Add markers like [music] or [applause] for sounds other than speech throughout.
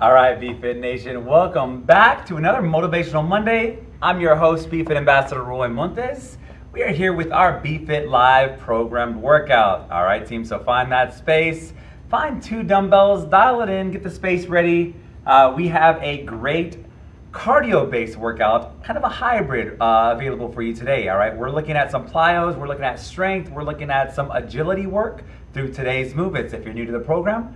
All right, BFit Nation, welcome back to another Motivational Monday. I'm your host, BFit Ambassador Roy Montes. We are here with our BFit Live programmed workout. All right, team, so find that space, find two dumbbells, dial it in, get the space ready. Uh, we have a great cardio-based workout, kind of a hybrid uh, available for you today, all right? We're looking at some plyos, we're looking at strength, we're looking at some agility work through today's movements. If you're new to the program,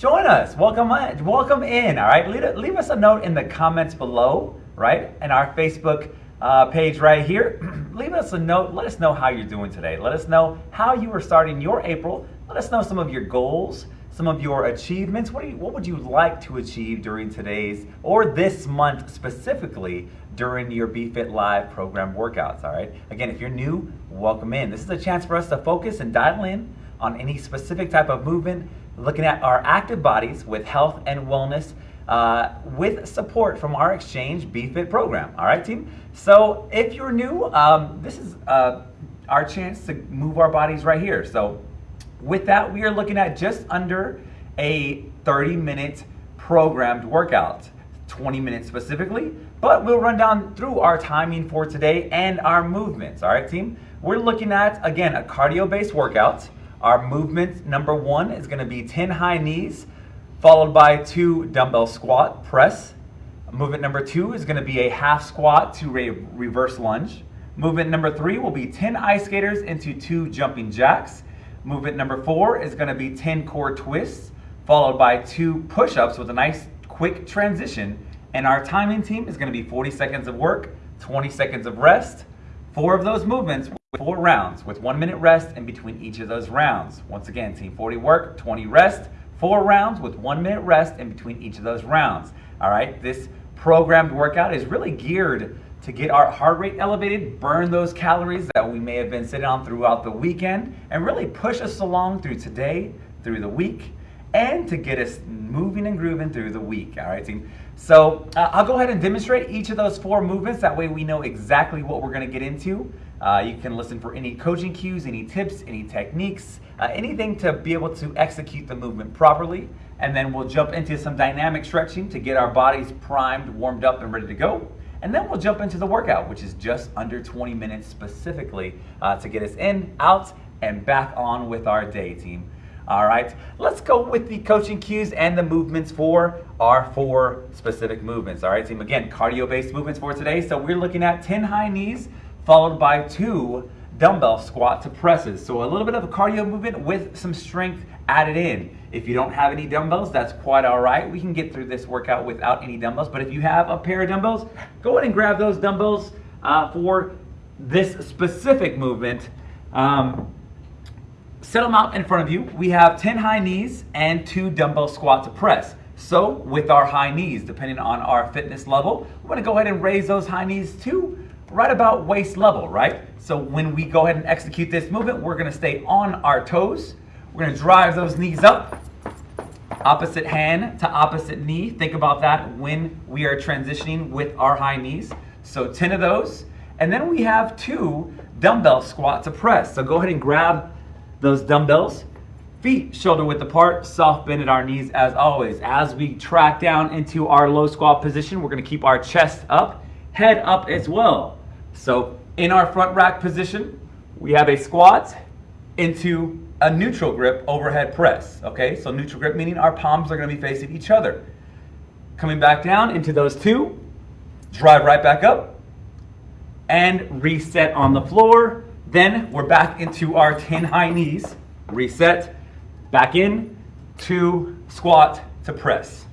join us, welcome in, welcome in all right? Leave, leave us a note in the comments below, right? And our Facebook uh, page right here. [clears throat] leave us a note, let us know how you're doing today. Let us know how you are starting your April. Let us know some of your goals, some of your achievements. What, you, what would you like to achieve during today's or this month specifically during your BFit Live program workouts, all right? Again, if you're new, welcome in. This is a chance for us to focus and dial in on any specific type of movement, looking at our active bodies with health and wellness uh, with support from our Exchange BFit program, all right, team? So if you're new, um, this is uh, our chance to move our bodies right here. So with that, we are looking at just under a 30 minute programmed workout, 20 minutes specifically, but we'll run down through our timing for today and our movements, all right team? We're looking at, again, a cardio-based workout. Our movement number one is gonna be 10 high knees, followed by two dumbbell squat press. Movement number two is gonna be a half squat to a reverse lunge. Movement number three will be 10 ice skaters into two jumping jacks. Movement number four is gonna be 10 core twists, followed by two push-ups with a nice quick transition. And our timing team is gonna be 40 seconds of work, 20 seconds of rest. Four of those movements, four rounds with one minute rest in between each of those rounds. Once again, team 40 work, 20 rest, four rounds with one minute rest in between each of those rounds. All right, this programmed workout is really geared to get our heart rate elevated, burn those calories that we may have been sitting on throughout the weekend, and really push us along through today, through the week, and to get us moving and grooving through the week. All right, team. So uh, I'll go ahead and demonstrate each of those four movements. That way we know exactly what we're going to get into. Uh, you can listen for any coaching cues, any tips, any techniques, uh, anything to be able to execute the movement properly. And then we'll jump into some dynamic stretching to get our bodies primed, warmed up, and ready to go. And then we'll jump into the workout, which is just under 20 minutes specifically uh, to get us in, out, and back on with our day team. All right, let's go with the coaching cues and the movements for our four specific movements. All right, team, again, cardio-based movements for today. So we're looking at 10 high knees, followed by two dumbbell squat to presses. So a little bit of a cardio movement with some strength added in. If you don't have any dumbbells, that's quite all right. We can get through this workout without any dumbbells, but if you have a pair of dumbbells, go ahead and grab those dumbbells uh, for this specific movement. Um, set them out in front of you. We have 10 high knees and two dumbbell squat to press. So with our high knees, depending on our fitness level, we're gonna go ahead and raise those high knees to right about waist level, right? So when we go ahead and execute this movement, we're gonna stay on our toes. We're gonna drive those knees up, opposite hand to opposite knee. Think about that when we are transitioning with our high knees. So 10 of those. And then we have two dumbbell squat to press. So go ahead and grab those dumbbells. Feet shoulder width apart, soft bend at our knees as always. As we track down into our low squat position, we're gonna keep our chest up, head up as well. So in our front rack position, we have a squat into a neutral grip overhead press. Okay, so neutral grip meaning our palms are gonna be facing each other. Coming back down into those two, drive right back up, and reset on the floor. Then we're back into our 10 high knees, reset, back in, to squat to press.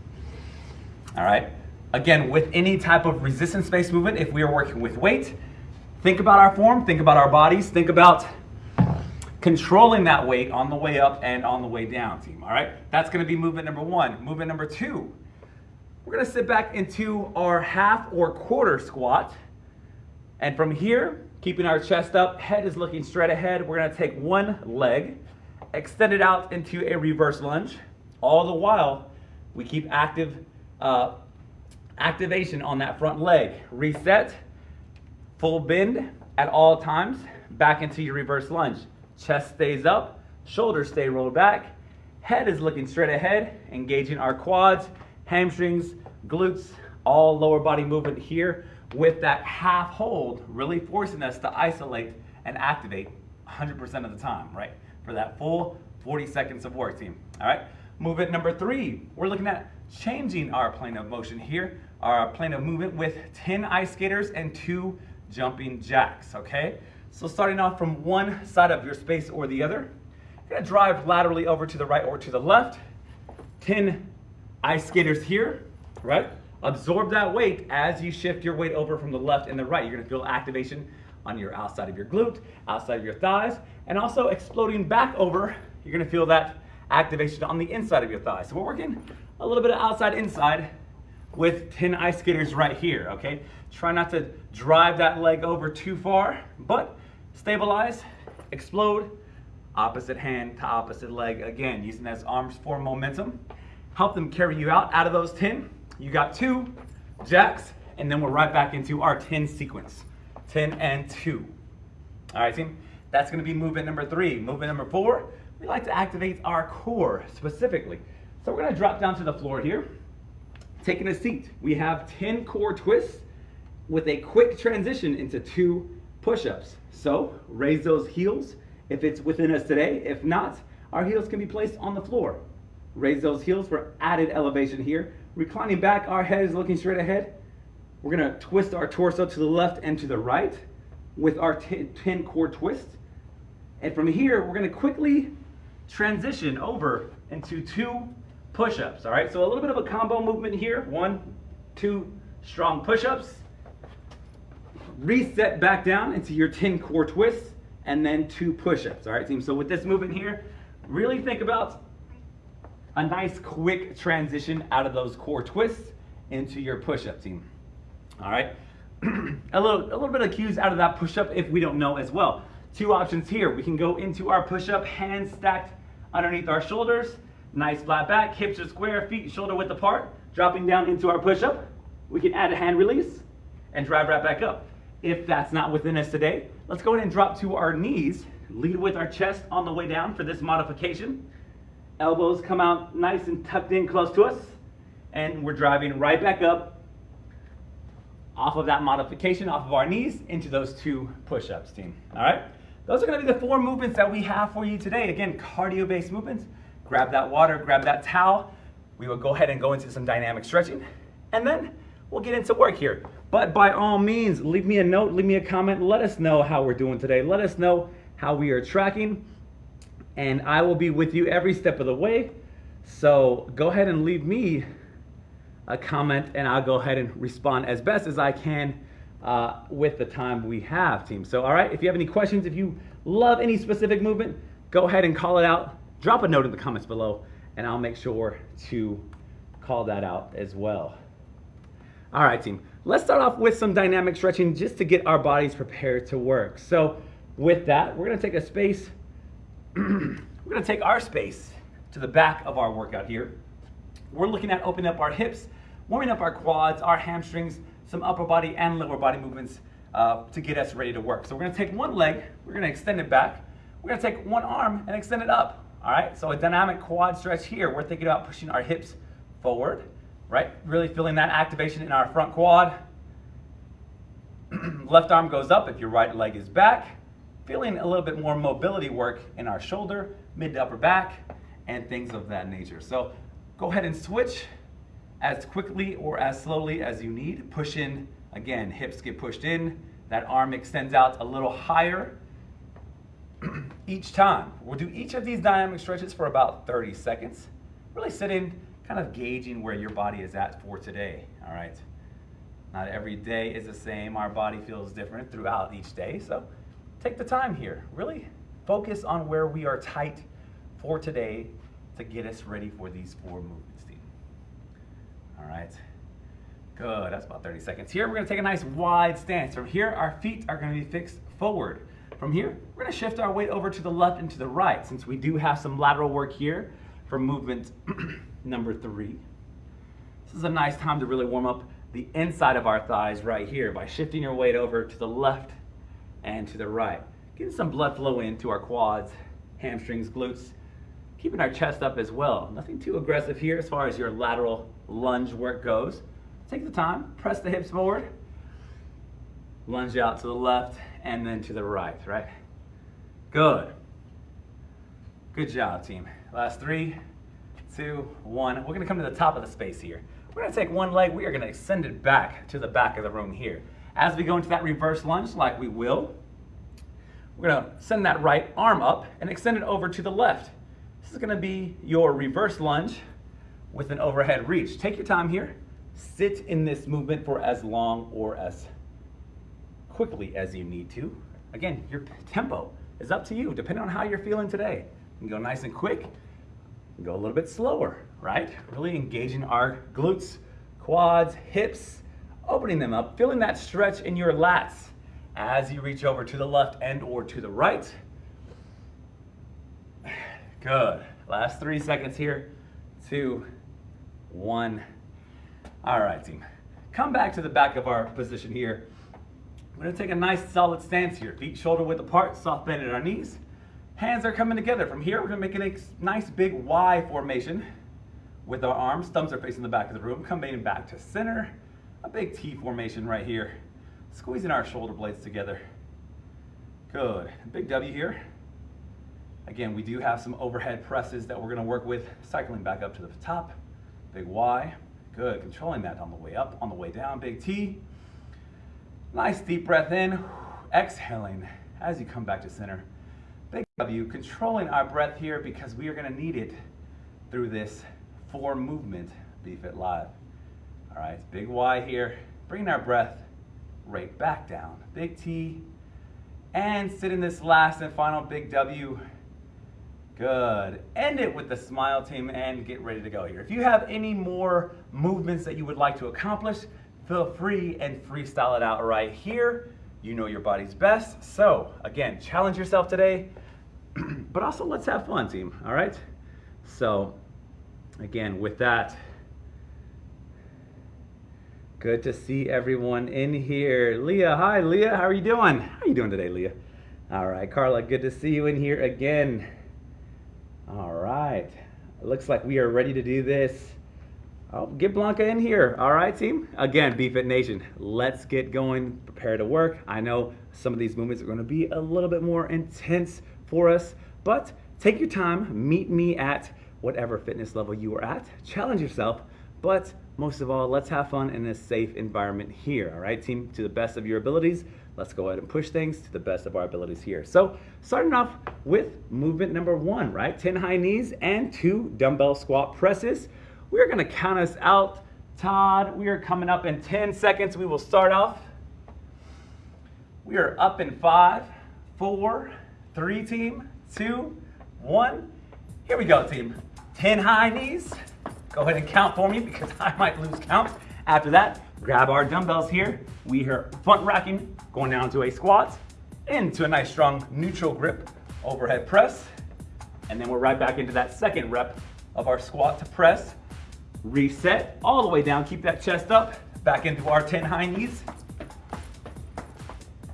All right, again, with any type of resistance-based movement, if we are working with weight, Think about our form, think about our bodies, think about controlling that weight on the way up and on the way down, team, all right? That's gonna be movement number one. Movement number two, we're gonna sit back into our half or quarter squat. And from here, keeping our chest up, head is looking straight ahead, we're gonna take one leg, extend it out into a reverse lunge. All the while, we keep active uh, activation on that front leg. Reset, Full bend at all times, back into your reverse lunge. Chest stays up, shoulders stay rolled back, head is looking straight ahead, engaging our quads hamstrings, glutes, all lower body movement here with that half hold, really forcing us to isolate and activate 100% of the time, right? For that full 40 seconds of work team, all right? Movement number three, we're looking at changing our plane of motion here, our plane of movement with 10 ice skaters and two jumping jacks, okay? So starting off from one side of your space or the other, you're gonna drive laterally over to the right or to the left, 10 ice skaters here, right? Absorb that weight as you shift your weight over from the left and the right. You're gonna feel activation on your outside of your glute, outside of your thighs, and also exploding back over, you're gonna feel that activation on the inside of your thighs. So we're working a little bit of outside inside with 10 ice skaters right here, okay? Try not to drive that leg over too far, but stabilize, explode, opposite hand to opposite leg. Again, using those arms for momentum. Help them carry you out, out of those 10. You got two jacks, and then we're right back into our 10 sequence. 10 and two. All right, team, that's gonna be movement number three. Movement number four, we like to activate our core specifically. So we're gonna drop down to the floor here, taking a seat. We have 10 core twists with a quick transition into two push-ups. So raise those heels if it's within us today. If not, our heels can be placed on the floor. Raise those heels for added elevation here. Reclining back, our head is looking straight ahead. We're gonna twist our torso to the left and to the right with our 10 core twist. And from here, we're gonna quickly transition over into two push-ups, all right? So a little bit of a combo movement here. One, two strong push-ups. Reset back down into your 10 core twists and then two push-ups, all right, team? So with this movement here, really think about a nice quick transition out of those core twists into your push-up team. All right, [clears throat] a little a little bit of cues out of that push-up if we don't know as well. Two options here. We can go into our push-up, hands stacked underneath our shoulders, nice flat back, hips are square, feet shoulder width apart, dropping down into our push-up. We can add a hand release and drive right back up. If that's not within us today, let's go ahead and drop to our knees, lead with our chest on the way down for this modification. Elbows come out nice and tucked in close to us, and we're driving right back up off of that modification, off of our knees, into those two push-ups, team. All right? Those are gonna be the four movements that we have for you today. Again, cardio-based movements. Grab that water, grab that towel. We will go ahead and go into some dynamic stretching, and then we'll get into work here. But by all means, leave me a note, leave me a comment, let us know how we're doing today. Let us know how we are tracking, and I will be with you every step of the way. So go ahead and leave me a comment and I'll go ahead and respond as best as I can uh, with the time we have, team. So, all right, if you have any questions, if you love any specific movement, go ahead and call it out. Drop a note in the comments below and I'll make sure to call that out as well. All right, team. Let's start off with some dynamic stretching just to get our bodies prepared to work. So with that, we're gonna take a space, [clears throat] we're gonna take our space to the back of our workout here. We're looking at opening up our hips warming up our quads, our hamstrings, some upper body and lower body movements uh, to get us ready to work. So we're gonna take one leg, we're gonna extend it back. We're gonna take one arm and extend it up. All right, so a dynamic quad stretch here. We're thinking about pushing our hips forward, right? Really feeling that activation in our front quad. [clears throat] Left arm goes up if your right leg is back. Feeling a little bit more mobility work in our shoulder, mid to upper back, and things of that nature. So go ahead and switch as quickly or as slowly as you need. Push in, again, hips get pushed in, that arm extends out a little higher each time. We'll do each of these dynamic stretches for about 30 seconds. Really sitting, kind of gauging where your body is at for today, all right? Not every day is the same. Our body feels different throughout each day, so take the time here. Really focus on where we are tight for today to get us ready for these four movements. team. All right. Good, that's about 30 seconds. Here, we're gonna take a nice wide stance. From here, our feet are gonna be fixed forward. From here, we're gonna shift our weight over to the left and to the right, since we do have some lateral work here for movement [clears throat] number three. This is a nice time to really warm up the inside of our thighs right here by shifting your weight over to the left and to the right. Getting some blood flow into our quads, hamstrings, glutes, keeping our chest up as well. Nothing too aggressive here as far as your lateral lunge work goes. Take the time, press the hips forward, lunge out to the left and then to the right, right? Good. Good job, team. Last three, two, one. We're gonna come to the top of the space here. We're gonna take one leg, we are gonna extend it back to the back of the room here. As we go into that reverse lunge, like we will, we're gonna send that right arm up and extend it over to the left. This is gonna be your reverse lunge with an overhead reach. Take your time here. Sit in this movement for as long or as quickly as you need to. Again, your tempo is up to you, depending on how you're feeling today. You can go nice and quick, go a little bit slower, right? Really engaging our glutes, quads, hips, opening them up, feeling that stretch in your lats as you reach over to the left and or to the right. Good. Last three seconds here. Two, one. All right, team. Come back to the back of our position here. We're gonna take a nice solid stance here. Feet shoulder width apart, soft bend at our knees. Hands are coming together. From here, we're gonna make a nice big Y formation with our arms. Thumbs are facing the back of the room. Coming back to center. A big T formation right here. Squeezing our shoulder blades together. Good. Big W here. Again, we do have some overhead presses that we're gonna work with, cycling back up to the top. Big Y. Good. Controlling that on the way up, on the way down. Big T. Nice deep breath in. Exhaling as you come back to center. Big W. Controlling our breath here because we are gonna need it through this four movement BFit Live. All right, big Y here. Bringing our breath right back down. Big T. And sit in this last and final big W. Good. End it with the smile team and get ready to go here. If you have any more movements that you would like to accomplish, feel free and freestyle it out right here. You know your body's best. So again, challenge yourself today, [clears throat] but also let's have fun team, all right? So again, with that, Good to see everyone in here. Leah, hi Leah, how are you doing? How are you doing today, Leah? All right, Carla, good to see you in here again. All right, looks like we are ready to do this. Oh, get Blanca in here. All right, team. Again, BFit Nation, let's get going. Prepare to work. I know some of these movements are going to be a little bit more intense for us, but take your time. Meet me at whatever fitness level you are at. Challenge yourself, but most of all, let's have fun in a safe environment here, all right, team? To the best of your abilities, let's go ahead and push things to the best of our abilities here. So starting off with movement number one, right? 10 high knees and two dumbbell squat presses. We're gonna count us out. Todd, we are coming up in 10 seconds. We will start off. We are up in five, four, three team, two, one. Here we go, team. 10 high knees, Go ahead and count for me because [laughs] I might lose count. After that, grab our dumbbells here. We are front racking, going down to a squat, into a nice strong neutral grip, overhead press, and then we're right back into that second rep of our squat to press. Reset all the way down, keep that chest up, back into our 10 high knees.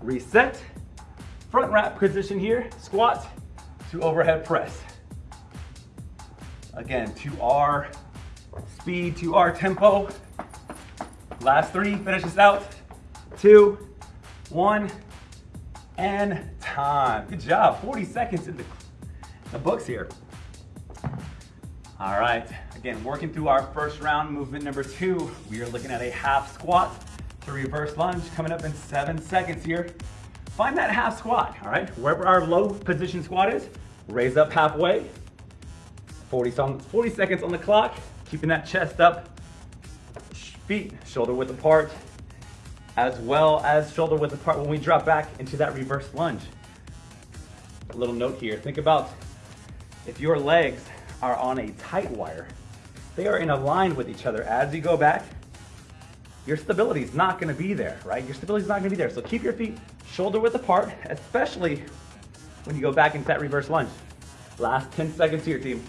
Reset, front rack position here, squat to overhead press. Again, to our speed to our tempo. Last three, finish this out. Two, one, and time. Good job, 40 seconds in the, the books here. All right, again, working through our first round, movement number two. We are looking at a half squat to reverse lunge coming up in seven seconds here. Find that half squat, all right? Wherever our low position squat is, raise up halfway. 40, 40 seconds on the clock. Keeping that chest up, feet shoulder width apart, as well as shoulder width apart when we drop back into that reverse lunge. A little note here, think about if your legs are on a tight wire, they are in a line with each other. As you go back, your stability is not gonna be there, right? Your stability is not gonna be there. So keep your feet shoulder width apart, especially when you go back into that reverse lunge. Last 10 seconds here, team.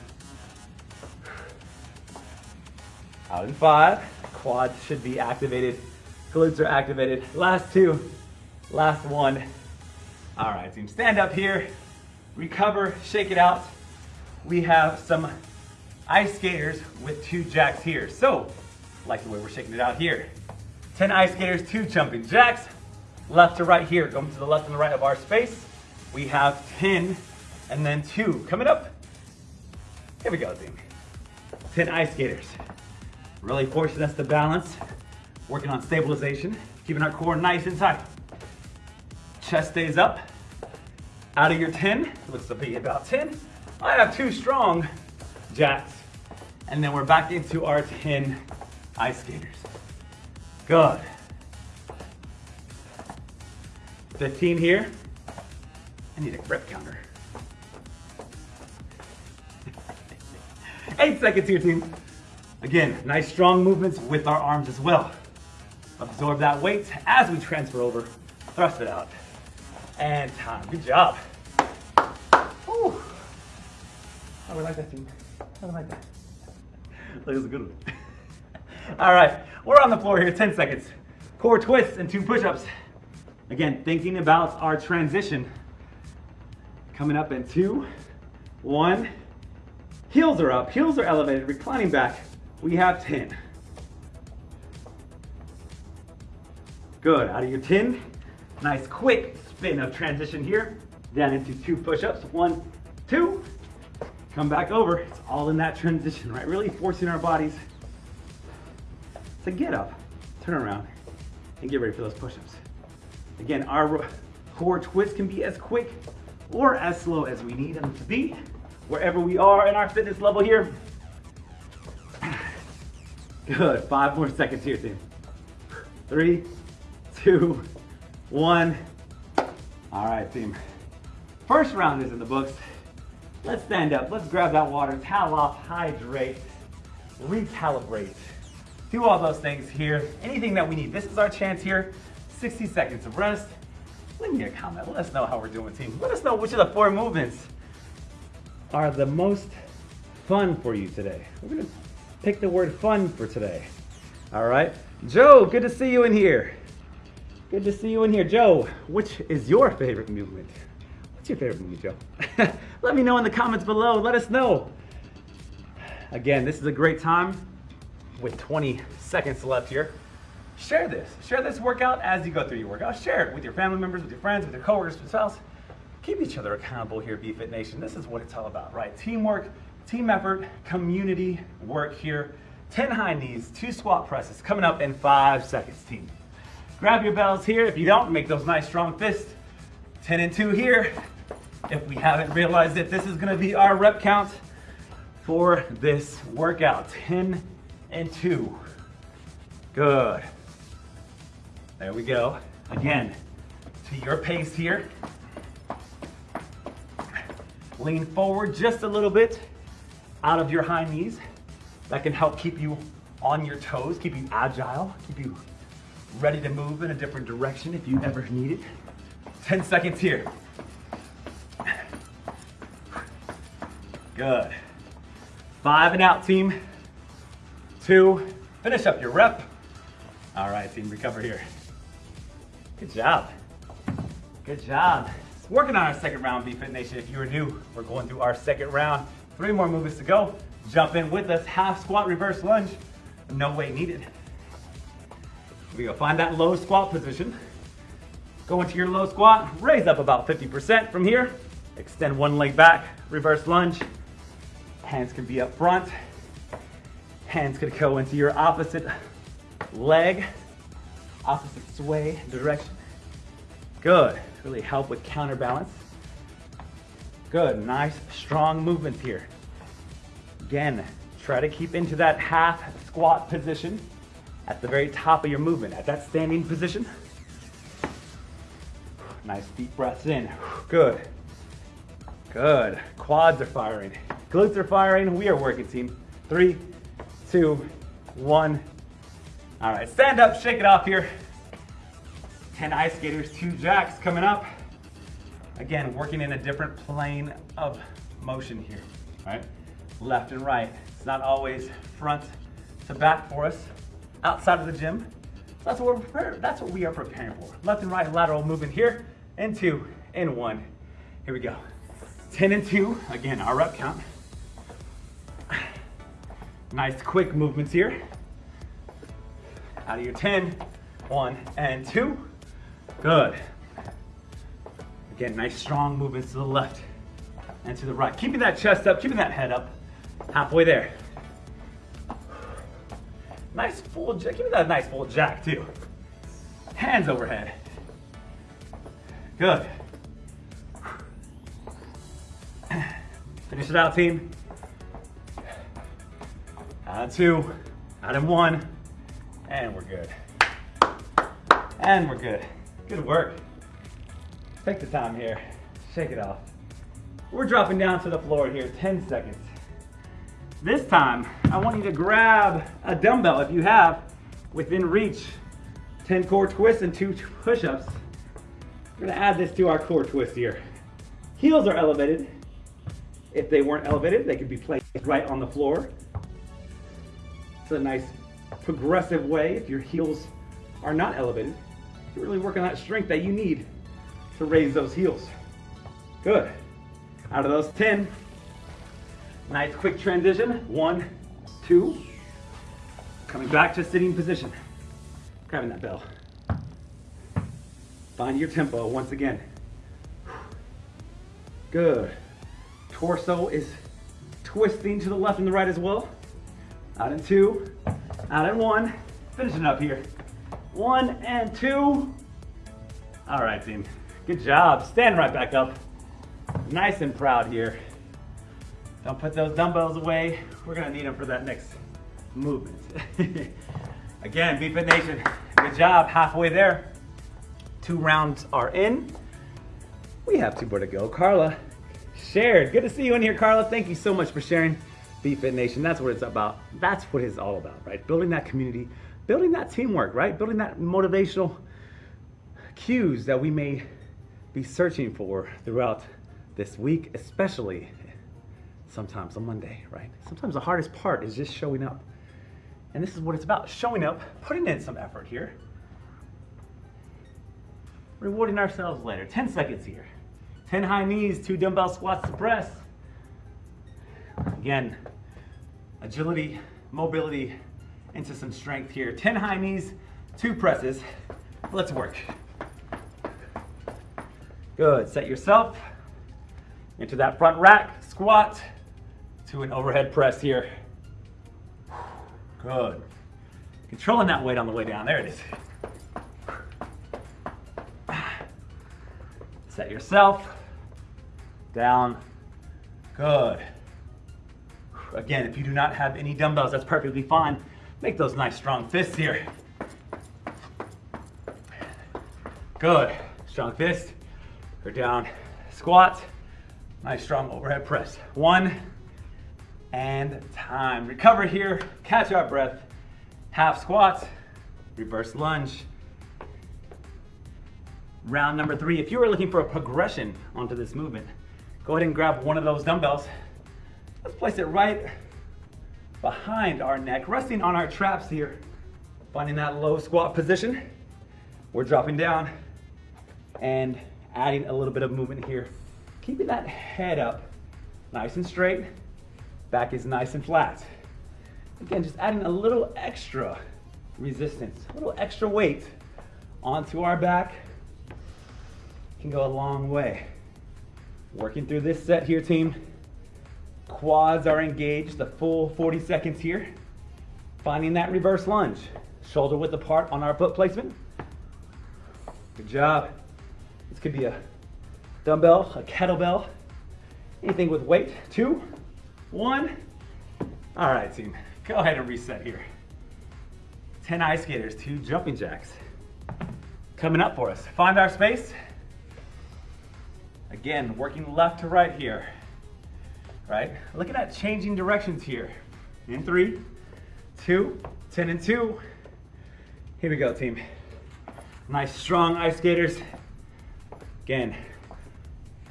Out in five, quads should be activated, glutes are activated. Last two, last one. All right, team, stand up here, recover, shake it out. we have some ice skaters with two jacks here. So, like the way we're shaking it out here. 10 ice skaters, two jumping jacks, left to right here, going to the left and the right of our space. We have 10 and then two. Coming up, here we go, team. 10 ice skaters. Really forcing us to balance, working on stabilization, keeping our core nice and tight. Chest stays up. Out of your 10, looks to be about 10. I have two strong jacks. And then we're back into our 10 ice skaters. Good. 15 here. I need a rep counter. Eight seconds here, team. Again, nice strong movements with our arms as well. Absorb that weight as we transfer over. Thrust it out. And time. Good job. Whew. I would like that, team? We like that? That was a good one. [laughs] All right, we're on the floor here, 10 seconds. Core twists and two push-ups. Again, thinking about our transition. Coming up in two, one. Heels are up, heels are elevated, reclining back. We have 10. Good, out of your 10. Nice quick spin of transition here. Down into two push-ups, one, two. Come back over, it's all in that transition, right? Really forcing our bodies to get up, turn around, and get ready for those push-ups. Again, our core twist can be as quick or as slow as we need them to be, wherever we are in our fitness level here. [sighs] Good, five more seconds here, team. Three, two, one. All right, team. First round is in the books. Let's stand up, let's grab that water, towel off, hydrate, recalibrate. Do all those things here, anything that we need. This is our chance here, 60 seconds of rest. Leave me a comment, let us know how we're doing, team. Let us know which of the four movements are the most fun for you today. We're gonna pick the word fun for today. All right, Joe, good to see you in here. Good to see you in here. Joe, which is your favorite movement? What's your favorite movement, Joe? [laughs] Let me know in the comments below. Let us know. Again, this is a great time with 20 seconds left here. Share this. Share this workout as you go through your workout. Share it with your family members, with your friends, with your coworkers, with spouse. Keep each other accountable here, at BFit Nation. This is what it's all about, right? Teamwork, team effort, community work here. 10 high knees, two squat presses coming up in five seconds, team. Grab your bells here. If you don't, make those nice strong fists. 10 and two here if we haven't realized it, this is gonna be our rep count for this workout. 10 and two. Good. There we go. Again, to your pace here. Lean forward just a little bit out of your high knees. That can help keep you on your toes, keep you agile, keep you ready to move in a different direction if you ever need it. 10 seconds here. Good. Five and out, team. Two. Finish up your rep. All right, team, recover here. Good job. Good job. Working on our second round, BFit Nation. If you are new, we're going through our second round. Three more movements to go. Jump in with us. Half squat, reverse lunge. No weight needed. We go. Find that low squat position. Go into your low squat. Raise up about 50% from here. Extend one leg back. Reverse lunge. Hands can be up front. Hands could go into your opposite leg, opposite sway direction. Good. Really help with counterbalance. Good. Nice, strong movements here. Again, try to keep into that half squat position at the very top of your movement, at that standing position. Nice deep breaths in. Good. Good. Quads are firing. Glutes are firing. We are working, team. Three, two, one. All right, stand up, shake it off here. 10 ice skaters, two jacks coming up. Again, working in a different plane of motion here, all right? Left and right. It's not always front to back for us outside of the gym. That's what we're prepared, that's what we are preparing for. Left and right lateral movement here, and two, and one. Here we go. 10 and two, again, our rep count. Nice quick movements here. Out of your 10, one and two. Good. Again, nice strong movements to the left and to the right. Keeping that chest up, keeping that head up. Halfway there. Nice full jack, give me that nice full jack too. Hands overhead. Good. Finish it out, team. Of two, out of one, and we're good. And we're good. Good work. Take the time here. Shake it off. We're dropping down to the floor here, 10 seconds. This time, I want you to grab a dumbbell if you have within reach. 10 core twists and two push-ups. We're gonna add this to our core twist here. Heels are elevated. If they weren't elevated, they could be placed right on the floor. It's a nice progressive way if your heels are not elevated. You're really working that strength that you need to raise those heels. Good. Out of those 10, nice quick transition. One, two. Coming back to sitting position. Grabbing that bell. Find your tempo once again. Good. Torso is twisting to the left and the right as well. Out in two, out in one. Finishing up here. One and two. All right, team. Good job. Stand right back up. Nice and proud here. Don't put those dumbbells away. We're gonna need them for that next movement. [laughs] Again, BFit Nation, good job. Halfway there. Two rounds are in. We have two more to go. Carla shared. Good to see you in here, Carla. Thank you so much for sharing BFit Nation. That's what it's about. That's what it's all about, right? Building that community, building that teamwork, right? Building that motivational cues that we may be searching for throughout this week, especially sometimes on Monday, right? Sometimes the hardest part is just showing up. And this is what it's about showing up, putting in some effort here, rewarding ourselves later. 10 seconds here. 10 high knees, two dumbbell squats to press. Again, agility, mobility, into some strength here. 10 high knees, two presses. Let's work. Good, set yourself into that front rack, squat to an overhead press here. Good. Controlling that weight on the way down, there it is. Set yourself down, good. Again, if you do not have any dumbbells, that's perfectly fine. Make those nice strong fists here. Good, strong fist. Go down, squat. Nice strong overhead press. One and time. Recover here, catch our breath. Half squats, reverse lunge. Round number three, if you are looking for a progression onto this movement, go ahead and grab one of those dumbbells. Let's place it right behind our neck, resting on our traps here. Finding that low squat position. We're dropping down and adding a little bit of movement here. Keeping that head up nice and straight. Back is nice and flat. Again, just adding a little extra resistance, a little extra weight onto our back can go a long way. Working through this set here, team. Quads are engaged the full 40 seconds here. Finding that reverse lunge. Shoulder width apart on our foot placement. Good job. This could be a dumbbell, a kettlebell, anything with weight. Two, one. All right, team, go ahead and reset here. 10 ice skaters, two jumping jacks. Coming up for us. Find our space. Again, working left to right here, right? Looking at changing directions here. In three, two, 10 and two. Here we go, team. Nice strong ice skaters. Again,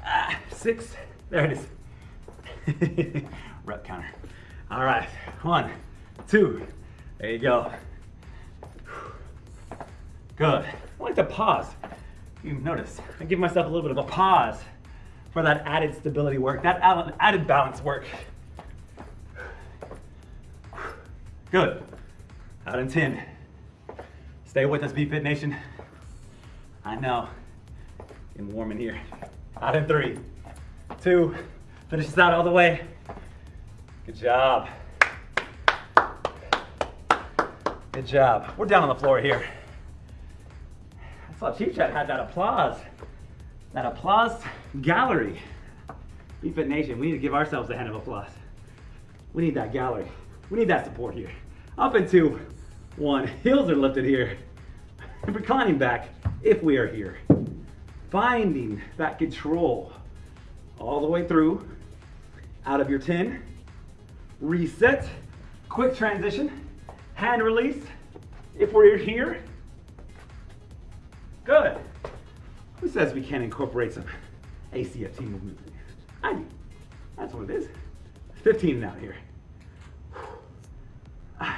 ah, six, there it is. [laughs] Rep counter. All right, one, two, there you go. Good. I like to pause. You notice, I give myself a little bit of a pause for that added stability work, that added balance work. Good. Out in 10. Stay with us, BFit Nation. I know. Getting warm in here. Out in three, two, finish this out all the way. Good job. Good job. We're down on the floor here. I saw Chief Chat had that applause. That applause gallery. BFit Nation, we need to give ourselves a hand of applause. We need that gallery. We need that support here. Up and two, one. Heels are lifted here. Reclining back if we are here. Finding that control all the way through. Out of your 10. Reset. Quick transition. Hand release. If we're here. Good. Who says we can't incorporate some ACFT movement? I do. That's what it is. 15 out here. [sighs]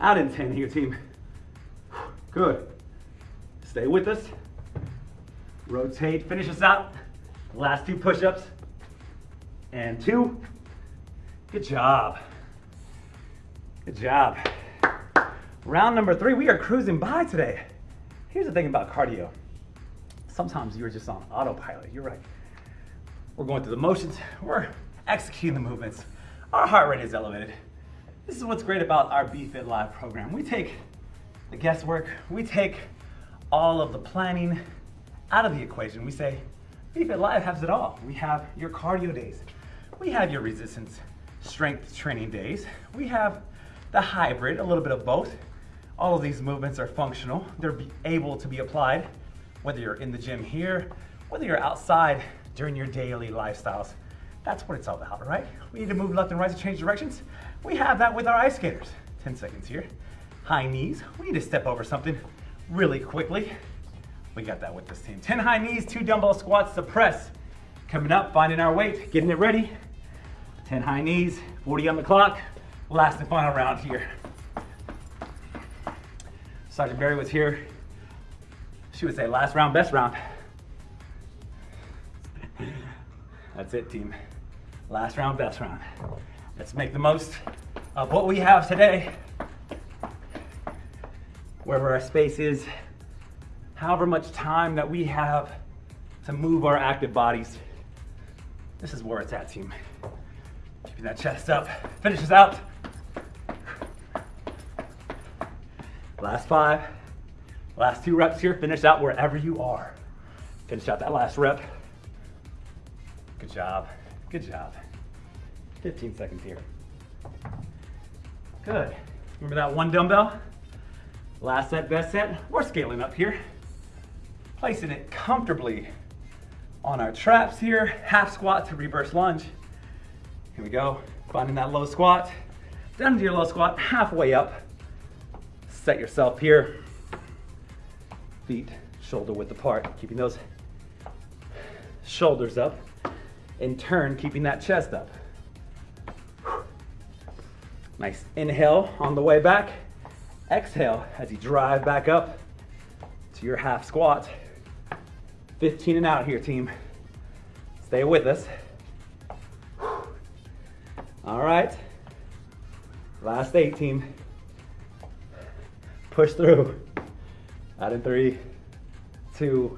Out in 10 here, team. Good. Stay with us. Rotate, finish us out. Last two push-ups. And two. Good job. Good job. Round number three, we are cruising by today. Here's the thing about cardio. Sometimes you're just on autopilot. You're right. We're going through the motions. We're executing the movements. Our heart rate is elevated. This is what's great about our BFit Live program. We take the guesswork, we take all of the planning out of the equation. We say, BFit Live has it all. We have your cardio days. We have your resistance strength training days. We have the hybrid, a little bit of both. All of these movements are functional. They're able to be applied whether you're in the gym here, whether you're outside during your daily lifestyles. That's what it's all about, right? We need to move left and right to change directions. We have that with our ice skaters. 10 seconds here. High knees. We need to step over something really quickly. We got that with this team. 10 high knees, two dumbbell squats to press. Coming up, finding our weight, getting it ready. 10 high knees, 40 on the clock. Last and final round here. Sergeant Barry was here. She would say, last round, best round. That's it, team. Last round, best round. Let's make the most of what we have today. Wherever our space is, however much time that we have to move our active bodies. This is where it's at, team. Keeping that chest up. Finishes out. Last five. Last two reps here. Finish out wherever you are. Finish out that last rep. Good job. Good job. 15 seconds here. Good. Remember that one dumbbell? Last set, best set. We're scaling up here. Placing it comfortably on our traps here. Half squat to reverse lunge. Here we go. Finding that low squat. Down to your low squat, halfway up. Set yourself here. Feet shoulder width apart, keeping those shoulders up. In turn, keeping that chest up. Nice inhale on the way back. Exhale as you drive back up to your half squat. 15 and out here, team. Stay with us. All right. Last eight, team. Push through. Out in three, two,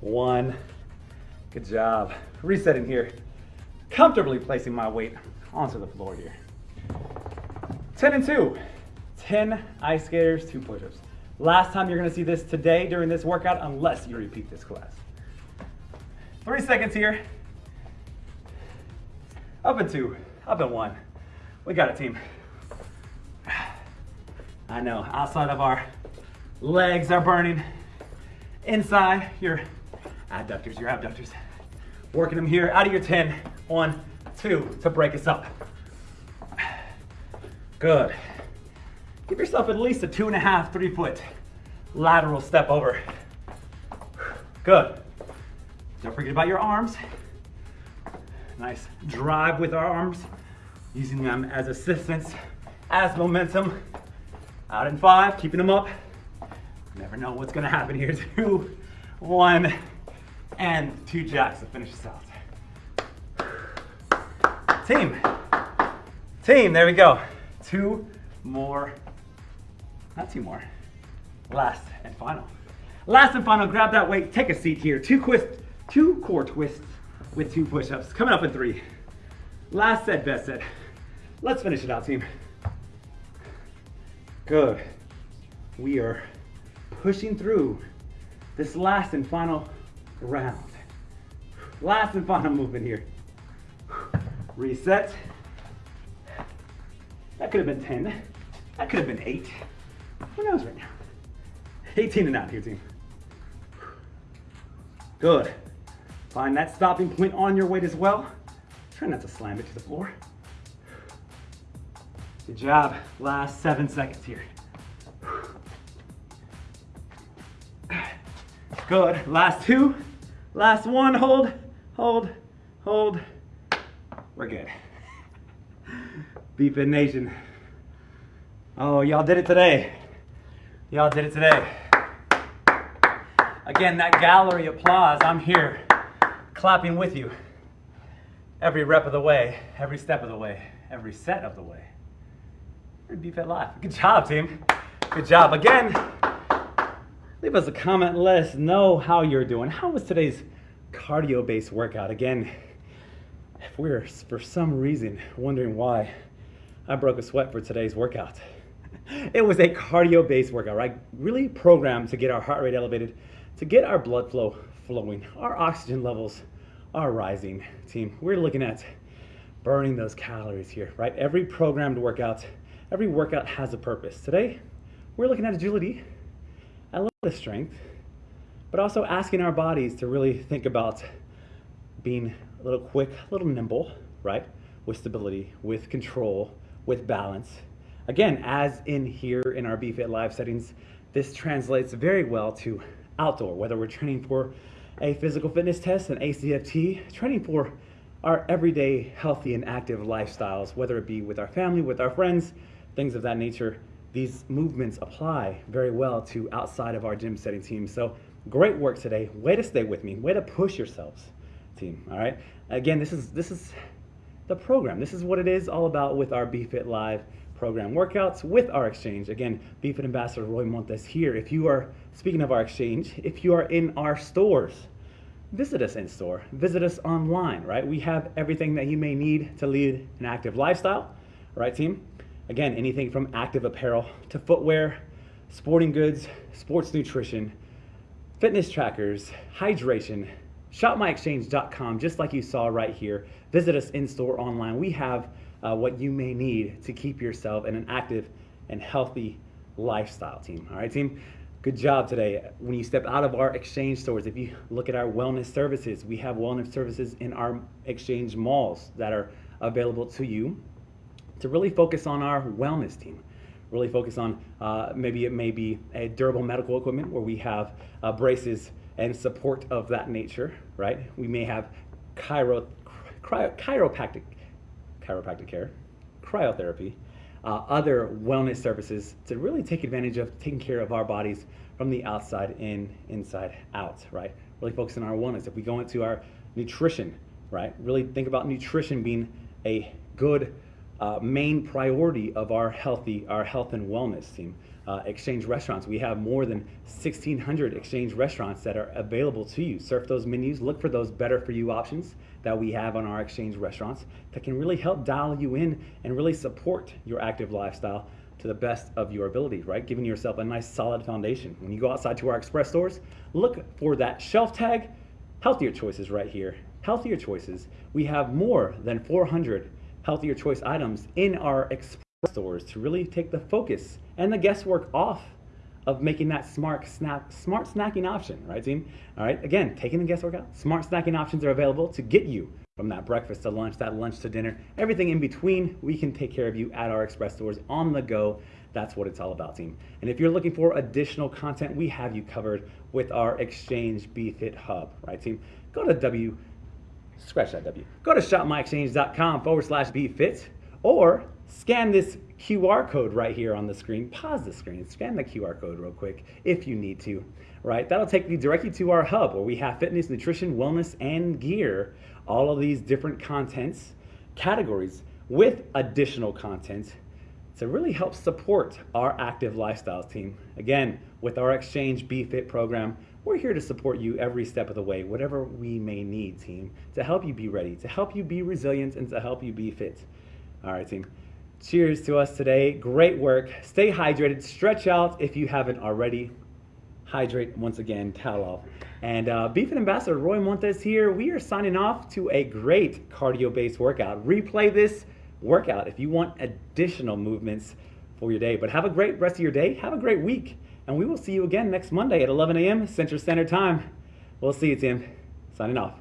one. Good job. Resetting here. Comfortably placing my weight onto the floor here. 10 and 2. 10 ice skaters, 2 push-ups. Last time you're to see this today during this workout unless you repeat this class. 3 seconds here. Up and 2. Up and 1. We got it, team. [sighs] I know, outside of our legs are burning. Inside, your adductors, your abductors. Working them here, out of your 10. One, two, to break us up. Good. Give yourself at least a two and a half, three foot lateral step over. Good. Don't forget about your arms. Nice drive with our arms, using them as assistance, as momentum. Out in five, keeping them up. Never know what's gonna happen here. [laughs] Two, one, and two jacks to finish this out. Team, team, there we go. Two more, not two more. Last and final. Last and final, grab that weight, take a seat here. Two twist, two core twists with two push-ups. Coming up in three. Last set, best set. Let's finish it out, team. Good. We are pushing through this last and final round. Last and final movement here. Reset. That could have been 10. That could have been 8. Who knows right now? 18 and out here, team. Good. Find that stopping point on your weight as well. Try not to slam it to the floor. Good job. Last seven seconds here. Good. Last two. Last one. Hold, hold, hold. We're good. [laughs] BFit Nation. Oh, y'all did it today. Y'all did it today. Again, that gallery applause, I'm here clapping with you every rep of the way, every step of the way, every set of the way. BFit Live. Good job, team. Good job. Again, leave us a comment. Let us know how you're doing. How was today's cardio-based workout? Again, if we're for some reason wondering why I broke a sweat for today's workout, [laughs] it was a cardio-based workout, right? Really programmed to get our heart rate elevated, to get our blood flow flowing, our oxygen levels are rising. Team, we're looking at burning those calories here, right? Every programmed workout, every workout has a purpose. Today, we're looking at agility, a little bit of strength, but also asking our bodies to really think about being a little quick, a little nimble, right? With stability, with control, with balance. Again, as in here in our BFit Live settings, this translates very well to outdoor, whether we're training for a physical fitness test, an ACFT, training for our everyday healthy and active lifestyles, whether it be with our family, with our friends, things of that nature these movements apply very well to outside of our gym setting team. So great work today. Way to stay with me. Way to push yourselves, team. All right. Again, this is this is the program. This is what it is all about with our BFit Live program workouts with our exchange. Again, BFit Ambassador Roy Montes here. If you are speaking of our exchange, if you are in our stores, visit us in store. Visit us online. Right. We have everything that you may need to lead an active lifestyle. Right, team. Again, anything from active apparel to footwear, sporting goods, sports nutrition, fitness trackers, hydration, shopmyexchange.com, just like you saw right here. Visit us in store online. We have uh, what you may need to keep yourself in an active and healthy lifestyle, team. All right, team? Good job today. When you step out of our exchange stores, if you look at our wellness services, we have wellness services in our exchange malls that are available to you to really focus on our wellness team. Really focus on uh, maybe it may be a durable medical equipment where we have uh, braces and support of that nature, right? We may have chiro, cryo, chiropractic, chiropractic care, cryotherapy, uh, other wellness services to really take advantage of taking care of our bodies from the outside in, inside out, right? Really focus on our wellness. If we go into our nutrition, right? Really think about nutrition being a good uh, main priority of our healthy, our health and wellness team. Uh, exchange restaurants. We have more than 1,600 exchange restaurants that are available to you. Surf those menus, look for those better for you options that we have on our exchange restaurants that can really help dial you in and really support your active lifestyle to the best of your ability, right? Giving yourself a nice solid foundation. When you go outside to our express stores, look for that shelf tag, healthier choices right here. Healthier choices. We have more than 400 healthier choice items in our express stores to really take the focus and the guesswork off of making that smart snap smart snacking option, right team? All right, again, taking the guesswork out. Smart snacking options are available to get you from that breakfast to lunch, that lunch to dinner, everything in between, we can take care of you at our express stores on the go. That's what it's all about, team. And if you're looking for additional content, we have you covered with our Exchange BFit Hub, right, team? Go to W scratch that W. Go to shopmyexchange.com forward slash BFit or scan this QR code right here on the screen. Pause the screen, scan the QR code real quick if you need to, right? That'll take you directly to our hub where we have fitness, nutrition, wellness, and gear. All of these different contents, categories with additional content to really help support our active lifestyles team. Again, with our Exchange BFit program, we're here to support you every step of the way, whatever we may need, team, to help you be ready, to help you be resilient, and to help you be fit. All right, team. Cheers to us today. Great work. Stay hydrated. Stretch out if you haven't already. Hydrate once again, towel off. And uh, BFit Ambassador Roy Montes here. We are signing off to a great cardio based workout. Replay this workout if you want additional movements for your day. But have a great rest of your day. Have a great week. And we will see you again next Monday at 11 a.m. Central Standard Time. We'll see you, Tim. Signing off.